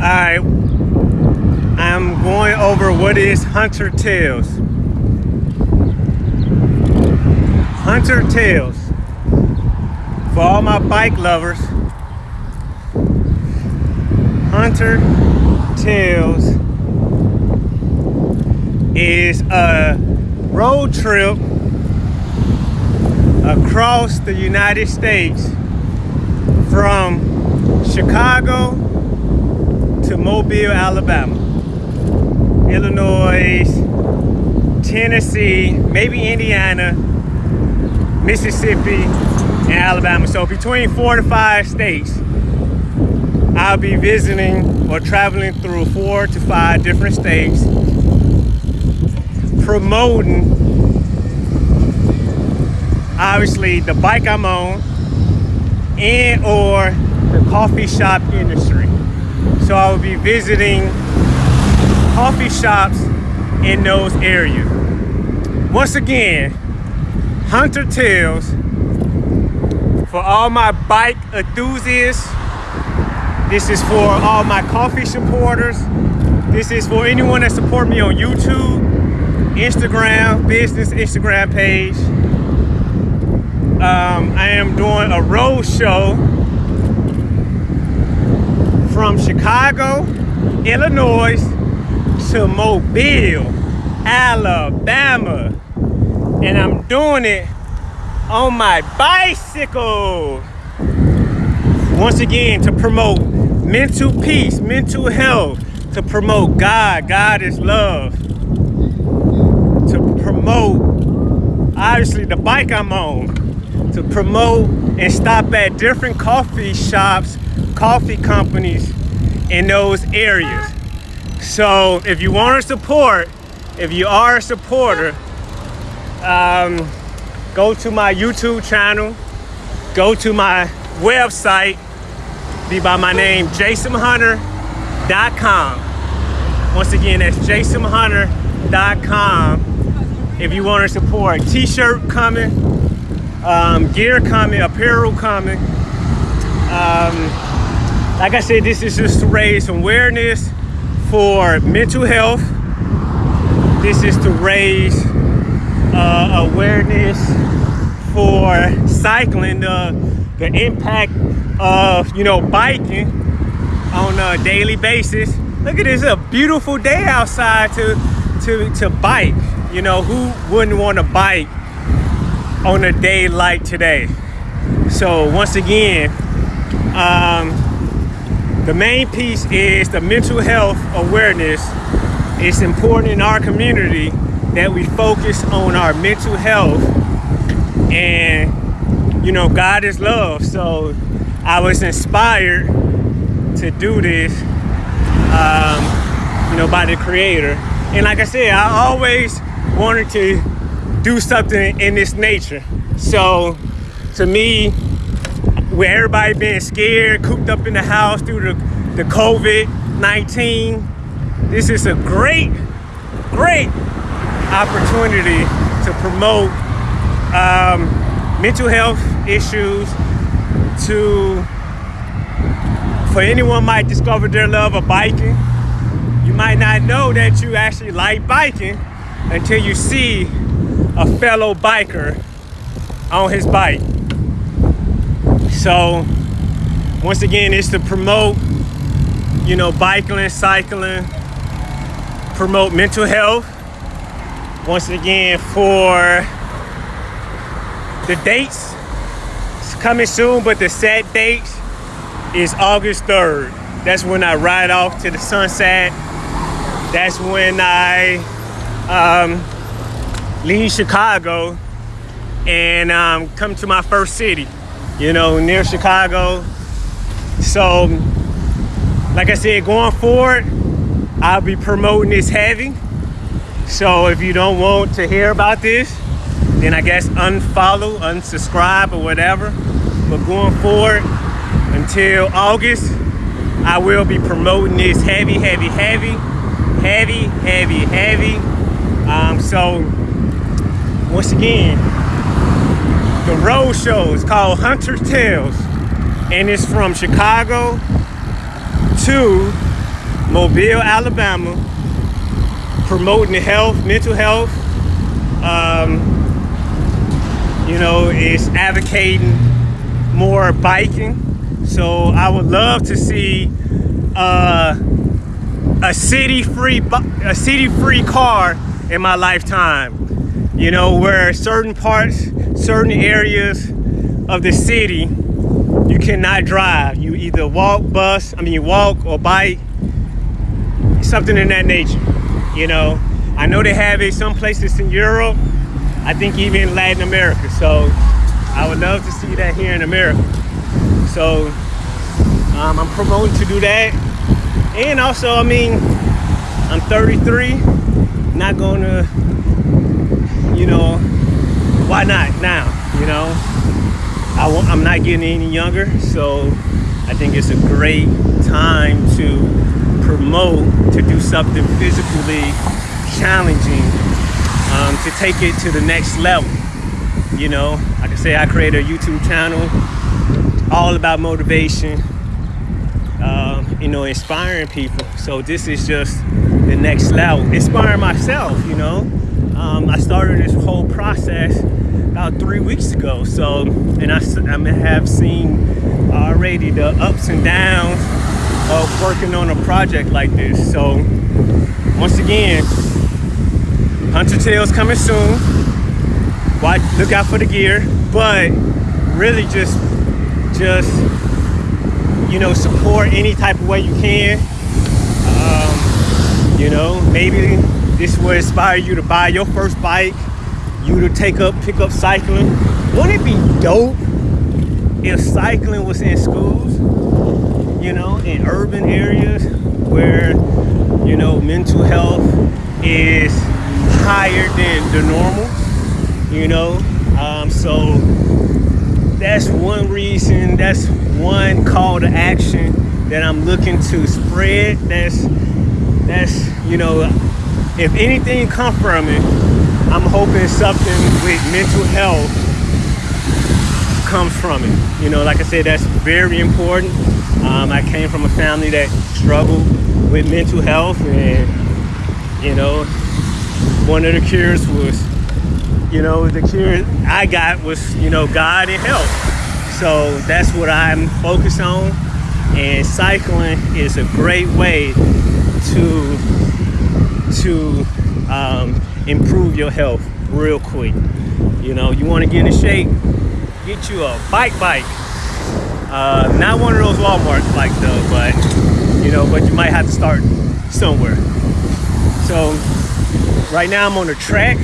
I'm going over what is Hunter Tales. Hunter Tales. For all my bike lovers, Hunter Tales is a road trip across the United States from Chicago Mobile, Alabama, Illinois, Tennessee, maybe Indiana, Mississippi, and Alabama. So between four to five states, I'll be visiting or traveling through four to five different states, promoting obviously the bike I'm on and or the coffee shop industry. So I will be visiting coffee shops in those areas. Once again, Hunter Tales for all my bike enthusiasts. This is for all my coffee supporters. This is for anyone that support me on YouTube, Instagram, business Instagram page. Um, I am doing a road show from Chicago, Illinois to Mobile, Alabama. And I'm doing it on my bicycle. Once again, to promote mental peace, mental health, to promote God. God is love. To promote, obviously, the bike I'm on. To promote and stop at different coffee shops coffee companies in those areas. So if you want to support, if you are a supporter, um, go to my YouTube channel, go to my website, be by my name, jasonhunter.com. Once again, that's jasonhunter.com. If you want to support, t-shirt coming, um, gear coming, apparel coming, um, like I said, this is just to raise awareness for mental health. This is to raise uh, awareness for cycling, the, the impact of, you know, biking on a daily basis. Look at this, a beautiful day outside to, to, to bike. You know, who wouldn't want to bike on a day like today? So once again, um, the main piece is the mental health awareness. It's important in our community that we focus on our mental health and you know God is love. So I was inspired to do this um, you know by the creator. And like I said I always wanted to do something in this nature. So to me with everybody being scared, cooped up in the house through the, the COVID-19, this is a great, great opportunity to promote um, mental health issues to, for anyone might discover their love of biking. You might not know that you actually like biking until you see a fellow biker on his bike. So once again, it's to promote, you know, biking, cycling, promote mental health. Once again, for the dates, it's coming soon, but the set date is August 3rd. That's when I ride off to the sunset. That's when I um, leave Chicago and um, come to my first city you know, near Chicago. So, like I said, going forward, I'll be promoting this heavy. So if you don't want to hear about this, then I guess unfollow, unsubscribe or whatever. But going forward, until August, I will be promoting this heavy, heavy, heavy, heavy, heavy, heavy. Um, so once again, the road show is called Hunter's Tales and it's from Chicago to Mobile, Alabama, promoting health, mental health. Um, you know, it's advocating more biking. So I would love to see uh, a city-free a city-free car in my lifetime. You know, where certain parts, certain areas of the city, you cannot drive. You either walk, bus, I mean, you walk or bike, something in that nature. You know, I know they have it some places in Europe. I think even Latin America. So I would love to see that here in America. So um, I'm promoting to do that. And also, I mean, I'm 33, not gonna, you know, why not now, you know? I won't, I'm not getting any younger, so I think it's a great time to promote, to do something physically challenging, um, to take it to the next level. You know, like I say, I created a YouTube channel all about motivation, uh, you know, inspiring people. So this is just the next level, inspiring myself, you know. Um, I started this whole process about three weeks ago. So, and I, I have seen already the ups and downs of working on a project like this. So, once again, Hunter Tales coming soon. Watch, look out for the gear, but really just, just you know, support any type of way you can. Um, you know, maybe this will inspire you to buy your first bike, you to take up, pick up cycling. Wouldn't it be dope if cycling was in schools, you know, in urban areas where, you know, mental health is higher than the normal, you know? Um, so that's one reason, that's one call to action that I'm looking to spread. That's, that's you know, if anything come from it, I'm hoping something with mental health comes from it. You know, like I said, that's very important. Um, I came from a family that struggled with mental health and, you know, one of the cures was you know, the cure I got was, you know, God and health. So that's what I'm focused on. And cycling is a great way to to um, improve your health real quick. You know, you want to get in shape, get you a bike bike. Uh, not one of those Walmart bikes though, but you know, but you might have to start somewhere. So right now I'm on the track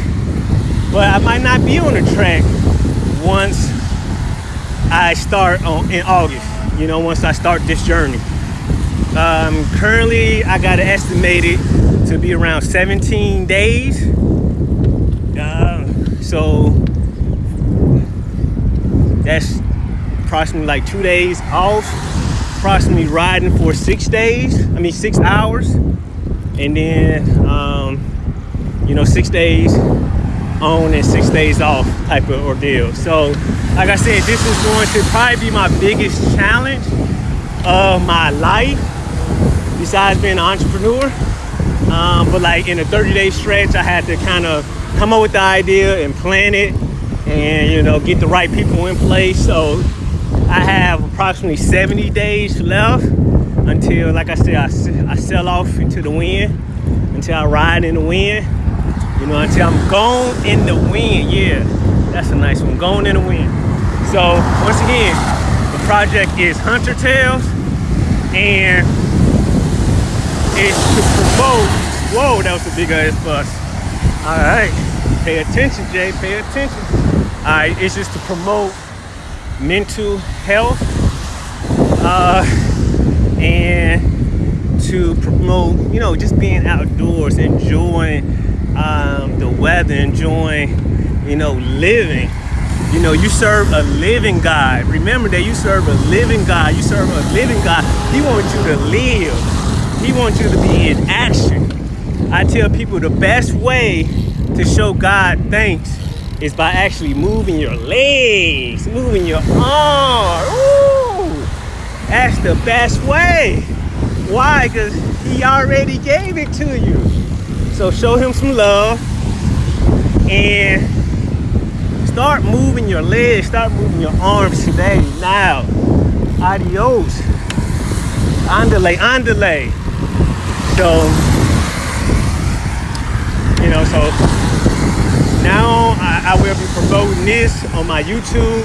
but I might not be on the track once I start on, in August, you know, once I start this journey. Um, currently, I got it estimated to be around 17 days. Uh, so that's approximately like two days off, approximately riding for six days, I mean six hours. And then, um, you know, six days on and six days off type of ordeal. So like I said, this is going to probably be my biggest challenge of my life besides being an entrepreneur. Um, but like in a 30 day stretch, I had to kind of come up with the idea and plan it and you know, get the right people in place. So I have approximately 70 days left until, like I said, I, I sell off into the wind, until I ride in the wind. You know, until I'm gone in the wind. Yeah, that's a nice one. Gone in the wind. So once again, the project is Hunter Tales and it's to promote. Was a big ass bus. All right, pay attention, Jay. Pay attention. All right, it's just to promote mental health uh, and to promote, you know, just being outdoors, enjoying um, the weather, enjoying, you know, living. You know, you serve a living God. Remember that you serve a living God. You serve a living God. He wants you to live. He wants you to be in action. I tell people the best way to show God thanks is by actually moving your legs, moving your arm. Ooh, that's the best way. Why? Because he already gave it to you. So show him some love and start moving your legs, start moving your arms today, now. Adios. Andale, andale. So, you know, so now I, I will be promoting this on my YouTube,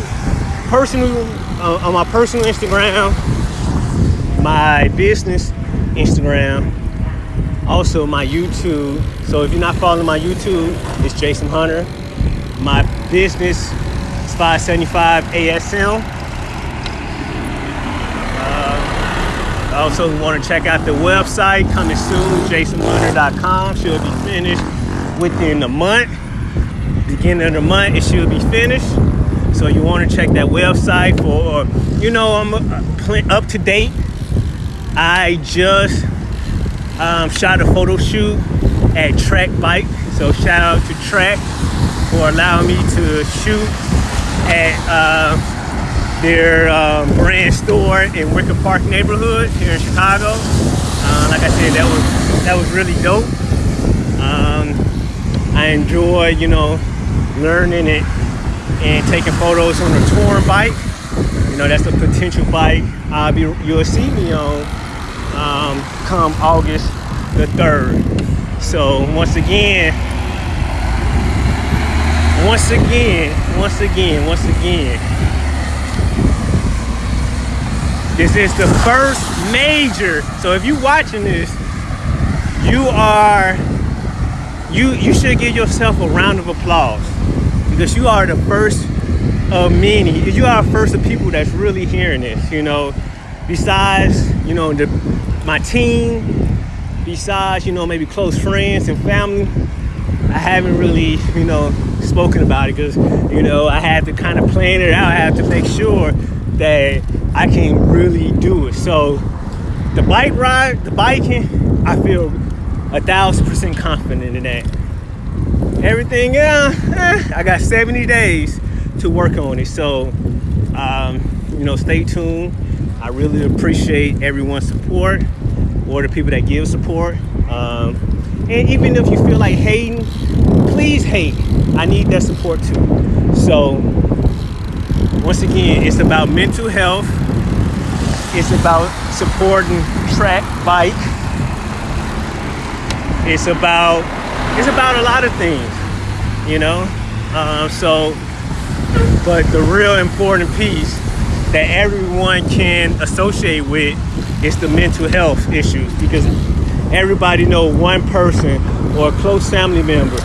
personal, uh, on my personal Instagram, my business Instagram, also my YouTube. So if you're not following my YouTube, it's Jason Hunter. My business is 575 ASM. Uh, also want to check out the website coming soon, jasonhunter.com. Should be finished within a month. Beginning of the month, it should be finished. So you want to check that website for, you know, I'm uh, up to date. I just um, shot a photo shoot at Trek Bike. So shout out to Trek for allowing me to shoot at uh, their uh, brand store in Wicker Park neighborhood here in Chicago. Uh, like I said, that was that was really dope. I enjoy, you know, learning it and taking photos on a touring bike. You know, that's a potential bike I'll be you'll see me on um, come August the 3rd. So once again, once again, once again, once again, this is the first major. So if you're watching this, you are, you, you should give yourself a round of applause because you are the first of many. You are the first of people that's really hearing this, you know, besides, you know, the, my team, besides, you know, maybe close friends and family, I haven't really, you know, spoken about it because, you know, I had to kind of plan it out. I have to make sure that I can really do it. So the bike ride, the biking, I feel a thousand percent confident in that. Everything else, eh, I got 70 days to work on it. So, um, you know, stay tuned. I really appreciate everyone's support or the people that give support. Um, and even if you feel like hating, please hate. I need that support too. So once again, it's about mental health. It's about supporting Trek bike. It's about it's about a lot of things, you know. Um, so, but the real important piece that everyone can associate with is the mental health issues because everybody know one person or a close family member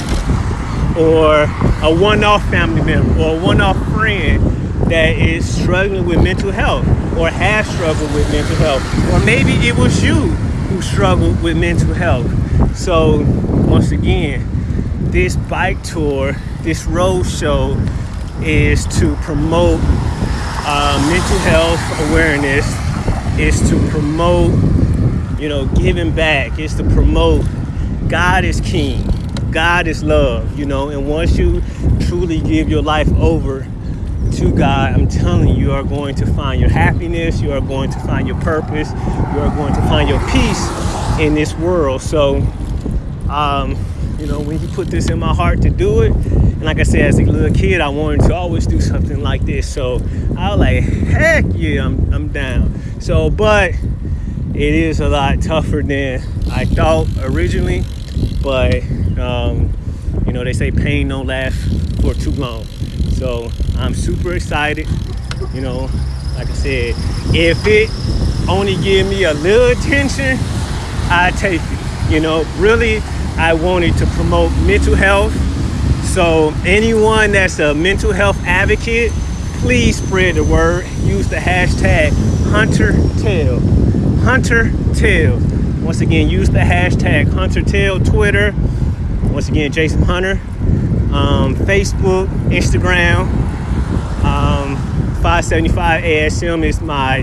or a one-off family member or a one-off friend that is struggling with mental health or has struggled with mental health or maybe it was you who struggled with mental health so once again this bike tour this road show is to promote uh, mental health awareness is to promote you know, giving back. is to promote God is king. God is love, you know, and once you truly give your life over to God, I'm telling you, you are going to find your happiness, you are going to find your purpose, you are going to find your peace in this world. So, um, you know, when He put this in my heart to do it, and like I said, as a little kid, I wanted to always do something like this. So I was like, heck yeah, I'm, I'm down. So, but it is a lot tougher than I thought originally, but um, you know, they say pain don't last for too long. So I'm super excited. You know, like I said, if it only give me a little attention, I take it. You know, really, I wanted to promote mental health. So anyone that's a mental health advocate, please spread the word. Use the hashtag HunterTell. Hunter Tell. Once again, use the hashtag Hunter Tell Twitter. Once again, Jason Hunter. Um, Facebook, Instagram. Um, 575 ASM is my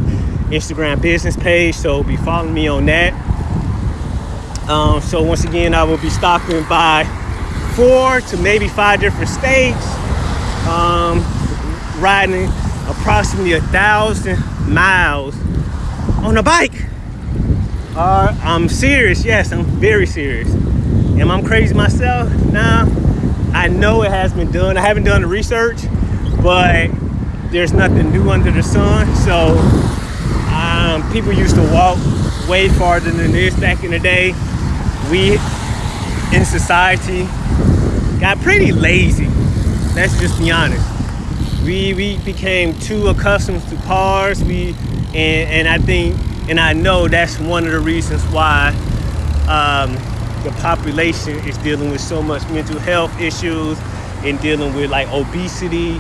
Instagram business page, so be following me on that. Um, so once again, I will be stopping by four to maybe five different states, um, riding approximately a thousand miles on a bike. are I'm serious. Yes, I'm very serious. Am I crazy myself? Nah. I know it has been done. I haven't done the research, but there's nothing new under the sun. So um, people used to walk way farther than this back in the day. We in society got pretty lazy. Let's just be honest. We we became too accustomed to cars. We and and I think and I know that's one of the reasons why um, the population is dealing with so much mental health issues and dealing with like obesity.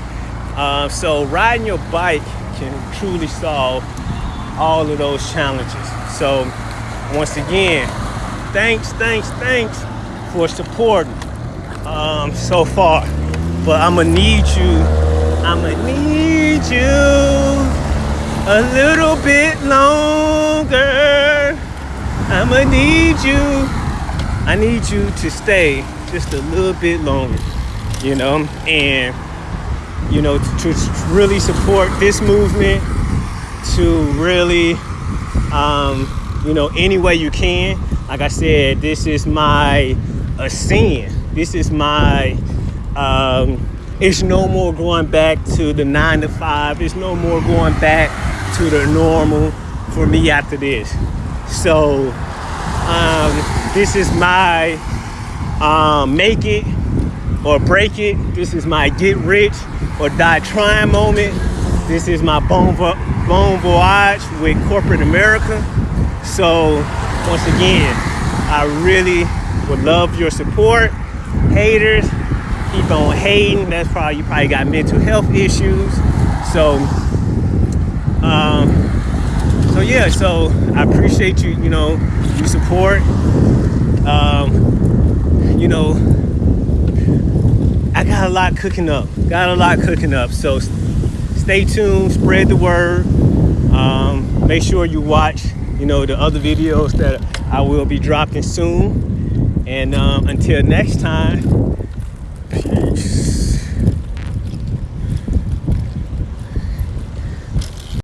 Uh, so riding your bike can truly solve all of those challenges. So once again, thanks, thanks, thanks for supporting um, so far. But I'ma need you, I'ma need you a little bit longer. I'ma need you I need you to stay just a little bit longer, you know, and you know to, to really support this movement, to really, um, you know, any way you can. Like I said, this is my ascend. This is my. Um, it's no more going back to the nine to five. It's no more going back to the normal for me after this. So. Um, this is my um, make it or break it. This is my get rich or die trying moment. This is my bon, vo- bon voyage with corporate America. So once again, I really would love your support. Haters, keep on hating. That's probably you probably got mental health issues. So um, so yeah, so I appreciate you, you know, your support um, you know, I got a lot cooking up. Got a lot cooking up. So stay tuned, spread the word. Um, make sure you watch, you know, the other videos that I will be dropping soon. And um, until next time, peace.